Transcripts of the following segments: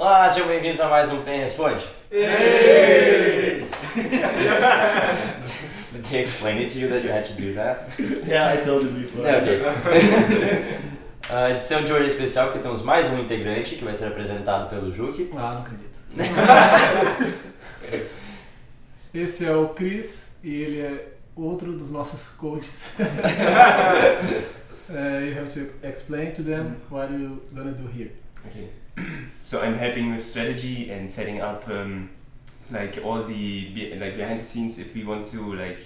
Olá, sejam bem-vindos a mais um Pen Responde. Did they explain it to you that you had to do that? Yeah, I told you before. É, ok. A edição de hoje é especial porque temos mais um integrante que vai ser apresentado pelo Juki. Ah, não acredito. Esse é o Chris e ele é outro dos nossos coaches. uh, you have to explain to them what you're gonna do here. Okay. So I'm helping with strategy and setting up um, like all the like behind the scenes if we want to like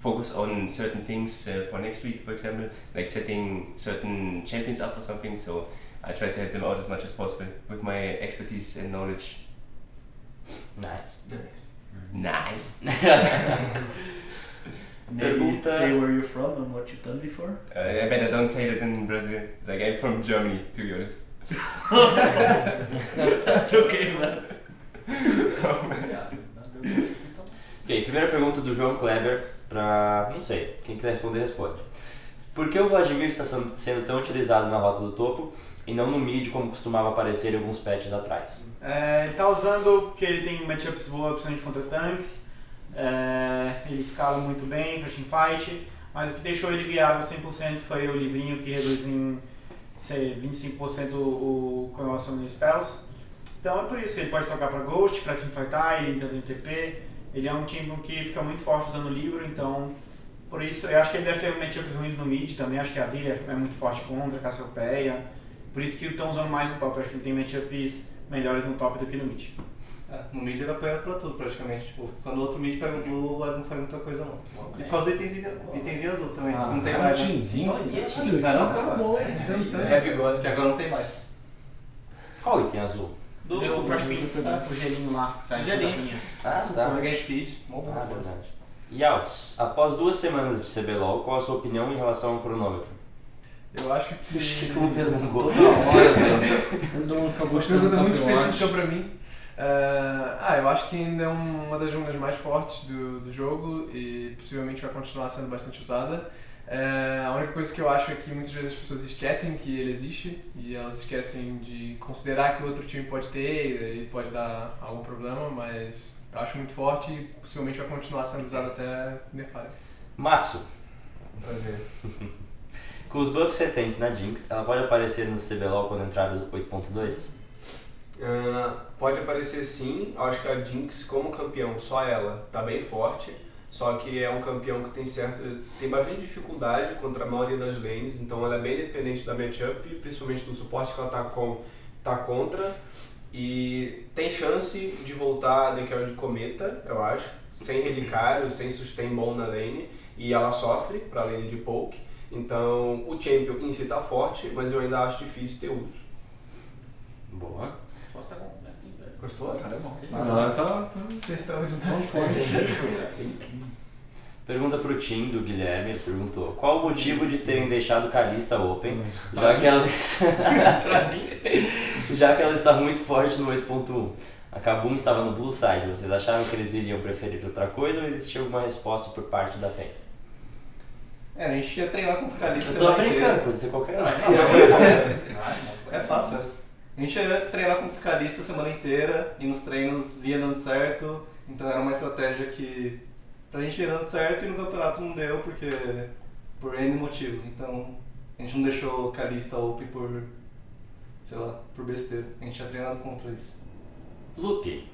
focus on certain things uh, for next week, for example, like setting certain champions up or something. So I try to help them out as much as possible with my expertise and knowledge. Nice. Nice. Nice. Maybe Pergunta- say where you're from and what you've done before. Uh, I better don't say that in Brazil. Like I'm from Germany, to be honest. That's okay, man. Ok, primeira pergunta do João Kleber pra. não sei, quem quiser responder, responde. Por que o Vladimir está sendo tão utilizado na rota do topo e não no mid como costumava aparecer em alguns patches atrás? É, ele tá usando porque ele tem matchups boas, principalmente contra tanques. É, ele escala muito bem pra teamfight. Mas o que deixou ele viável 100% foi o livrinho que reduz em sei, 25% o comemoração de spells. Então é por isso ele pode trocar pra Ghost, pra teamfightar, ele ainda tem TP. Ele é um time que fica muito forte usando o livro, então por isso eu acho que ele deve ter matchups ruins no mid também. Acho que a Zilia é muito forte contra, Cassiopeia. Por isso que estão usando mais no top. Eu acho que ele tem matchups melhores no top do que no mid. É, no mid ele apanha pra tudo praticamente. Tipo, quando o outro mid pega o blue, não faz muita coisa não. E por causa do itemzinho, azul também, Ah, não tem é um mais. né? teamzinho? Olha, Olha, tá Não, bom, não, é, bigode, que agora não tem mais. Qual item azul? Do, Deu o Frostpin, Ah, o gelinho lá, sai da Gelinho. Ah, tá. Joguei speed, bom. Ah, verdade. Yaltz, após duas semanas de CBLOL, qual a sua opinião em relação ao cronômetro? Eu acho que. Acho que o Lucas mangou. Todo mundo fica Uma gostando pergunta do muito específica pra mim. Ah, ah, eu acho que ainda é uma das jogos mais fortes do, do jogo e possivelmente vai continuar sendo bastante usada. Ah, a única coisa que eu acho é que muitas vezes as pessoas esquecem que ele existe e elas esquecem de considerar que o outro time pode ter e pode dar algum problema, mas eu acho muito forte e possivelmente vai continuar sendo usado até nerfar. Matsu, Prazer. com os buffs recentes na Jinx, ela pode aparecer no CBLOL quando entrar o 8.2? Pode aparecer sim, acho que a Jinx como campeão, só ela, tá bem forte. Só que é um campeão que tem certo, tem bastante dificuldade contra a maioria das lanes, então ela é bem dependente da matchup, principalmente do suporte que ela tá, com, tá contra. E tem chance de voltar Carry de Cometa, eu acho, sem relicário, sem sustain bom na lane, e ela sofre pra lane de poke. Então o champion em si tá forte, mas eu ainda acho difícil ter uso. Boa. Gostou? Cara, é bom. Agora tá, tá Você é extraordinário. Pergunta pro Tim do Guilherme, ele perguntou qual o motivo de terem deixado Kalista Open, já que ela já que ela está muito forte no 8.1. A Kabum estava no Blue Side, vocês acharam que eles iriam preferir outra coisa ou existia alguma resposta por parte da PEN? É, a gente ia treinar contra o Calixto. Eu tô brincando, pode ser qualquer um. É fácil essa. A gente ia treinar contra o Calista a semana inteira e nos treinos via dando certo, então era uma estratégia que pra gente ia dando certo e no campeonato não deu porque por N motivos, então a gente não deixou o Calista open por, sei lá, por besteira. A gente tinha treinado contra isso. Lupe.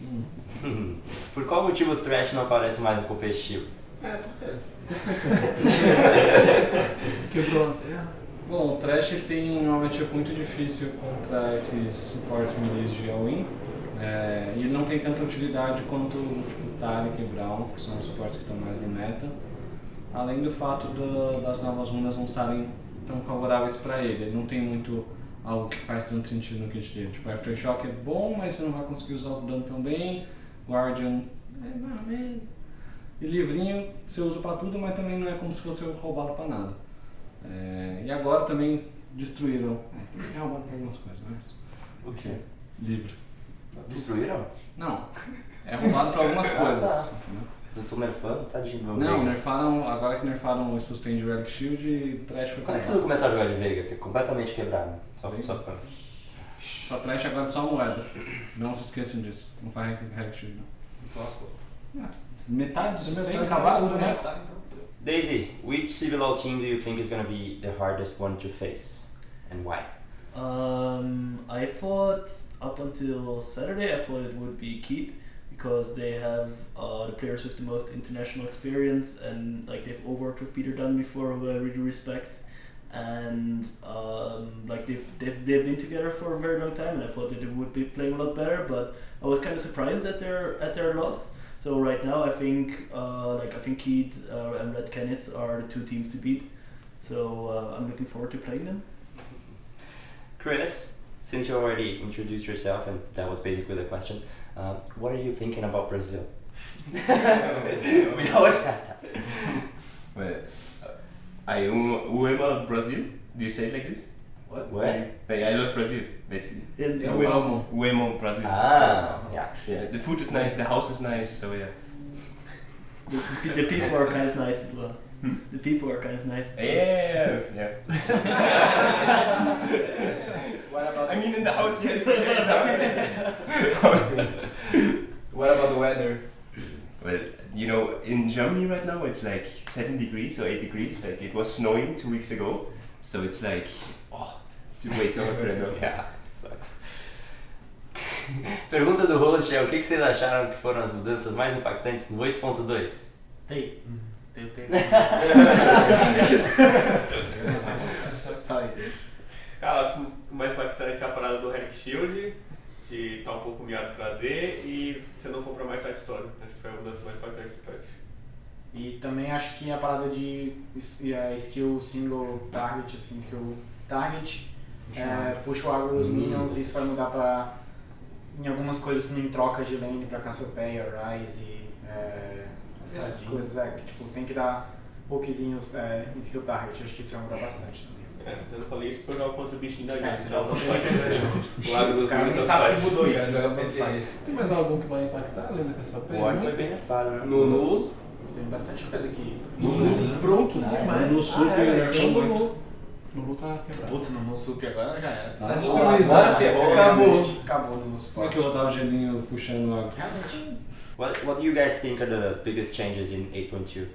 Por qual motivo o Trash não aparece mais no competitivo? É, porque Quebrou a terra. Bom, o Trash tem uma matchup muito difícil contra esses suportes milis de all-in. É, e ele não tem tanta utilidade quanto tipo, Taric e Brown, que são os suportes que estão mais no meta. Além do fato do- das novas runas não estarem tão favoráveis para ele. Ele não tem muito algo que faz tanto sentido no kit dele. Tipo, Aftershock é bom, mas você não vai conseguir usar o dano tão bem. Guardian é mais ou menos. E livrinho você usa pra tudo, mas também não é como se fosse roubado pra nada. É, e agora também destruíram. É, é roubado pra algumas coisas, mas. O quê? Livro. Destruíram? Não. É roubado pra algumas Ah, coisas. tá. entendeu? Não tô nerfando, tá de novo. Não, nerfaram. Agora que nerfaram o sustain de Relic Shield e Trash foi Quando é que vão começar a jogar de Veiga? Que é completamente quebrado. Só, só pra... Só preste agora só moeda. Não se esqueçam disso. Não faz Hack Shield, não. Posso? Metade disso Metade do acabado, jogo, né? né? Tá, então. Daisy, which CBLOL team do you think is gonna be the hardest one to face? And why? Um, I thought up until Saturday, I thought it would be Keith because they have uh, the players with the most international experience and like they've all worked with Peter Dunn before, who I really respect. And um, like they've, they've they've been together for a very long time, and I thought that they would be playing a lot better. But I was kind of surprised at their at their loss. So right now, I think uh, like I think Keith uh, and Red Canids are the two teams to beat. So uh, I'm looking forward to playing them. Chris, since you already introduced yourself and that was basically the question, uh, what are you thinking about Brazil? we always have that. Well, uh, I am Uema Brazil. Do you say it like this? What? What? Like I love Brazil, basically. In, Eu amo. Uemo Brazil. Ah, yeah. Yeah, the food is nice, the house is nice, so yeah. The, the people are kind of nice as well. Hmm? The people are kind of nice. As well. Yeah, yeah. What about I mean, in the house, yes. in the house. what about the weather? well, you know, in Germany right now, it's like 7 degrees or 8 degrees. Like it was snowing two weeks ago, so it's like, oh, way too hot right now. Yeah, sucks. Pergunta do host é o que que vocês acharam que foram as mudanças mais impactantes no 8.2? Tem. Tem, tem. Tem. Cara, acho que o mais impactante é a parada do Relic Shield, de estar um pouco miado pra D e você não compra mais side story. Acho que foi a mudança mais impactante do patch. E também acho que a parada de a skill single target, assim, skill target, é, puxa o agro dos minions e isso vai mudar pra. em algumas coisas em trocas de lane pra Cassiopeia, Rise, é, essas coisas, é, que tipo, tem que dar pouquinhos é, em skill target, acho que isso vai mudar bastante também. É, eu não falei isso porque eu jogo contra o bichinho da É, gente, senão não contra faz. o Lago dos Cara, Minions nem sabe que mudou isso, né? joga Tanto faz. Tem mais algum que vai impactar além da Cassiopeia? O Orc foi bem nerfado, né? Nunu. Tem bastante coisa aqui. Sim. Broncos demais. No super, ah, é, né? então o Lulu. Lulu tá quebrado. Putz, no Sup agora já era. Tá destruído. Agora ferrou. Acabou. Acabou no Como é que eu vou dar o gelinho puxando água? Realmente. What, what do you guys think are the biggest changes in 8.2?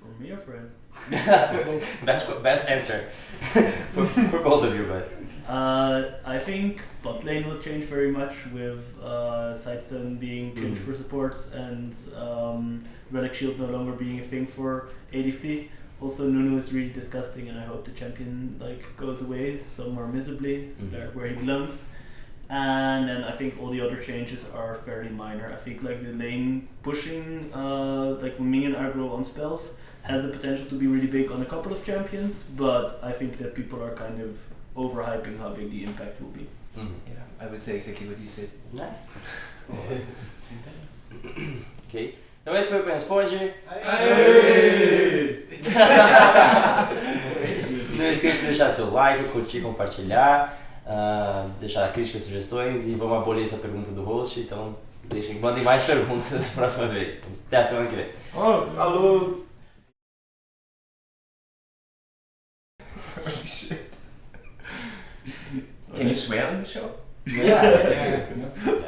For me or for him? best, best answer for, for both of you, but Uh, I think bot lane will change very much with uh, Sidestone being changed Mm. for supports and um, Relic Shield no longer being a thing for ADC. Also, Nunu is really disgusting, and I hope the champion like goes away somewhere miserably, so Mhm. there where he belongs. And then I think all the other changes are fairly minor. I think like the lane pushing, uh, like when minion aggro on spells, has the potential to be really big on a couple of champions, but I think that people are kind of overhyping how big the impact will be. mm, Yeah, I would say exactly what you said. nice. ok. Então esse foi o que responde. Não esqueça de deixar seu like, curtir, compartilhar, ah, deixar críticas, sugestões e vamos abolir essa pergunta do host. Então deixem, mandem mais perguntas próxima vez. Até a semana que vem. Alô. Can you swear on the show? Yeah, yeah, yeah.